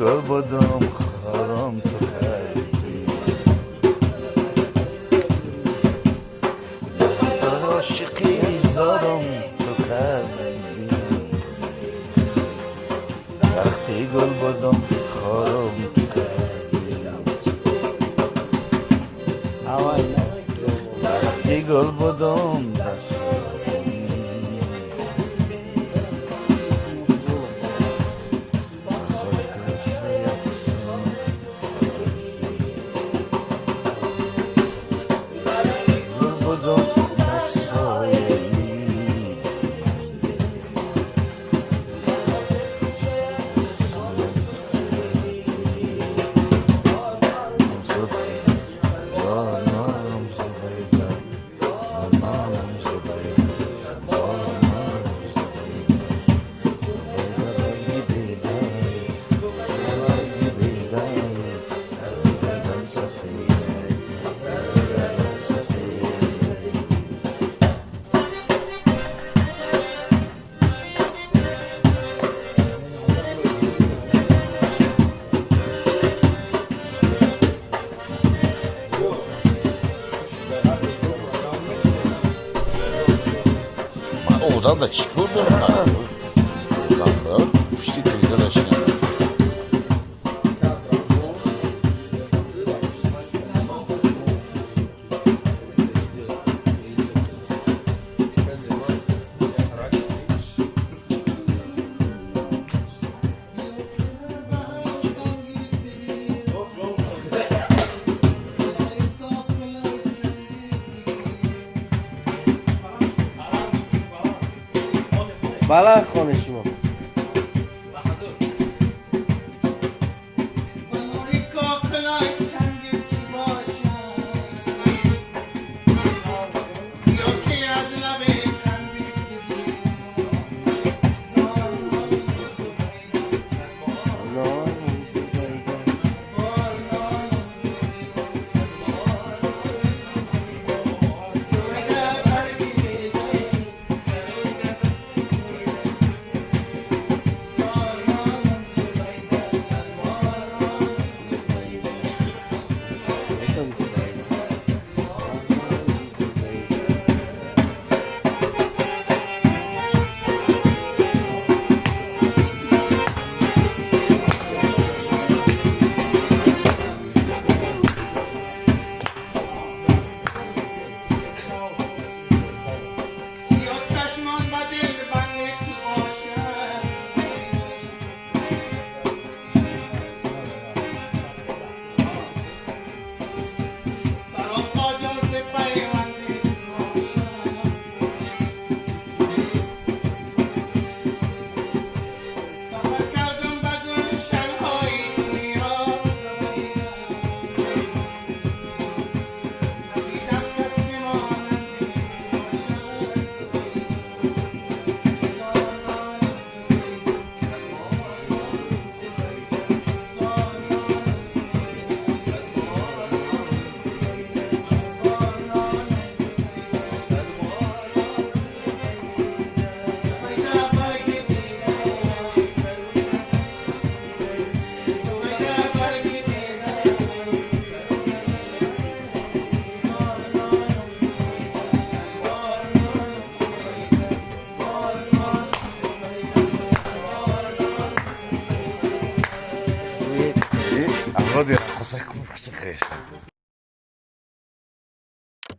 گل قلبدم خرم تو خیلی عاشقی زارم تو خیلی گل قلبدم خرم تو خیلی وقتی قلبدم دست Oradan da çıkılmıyor. Kanlı. İşte köyden aşağı. بله خانه شما. José, como você cresce?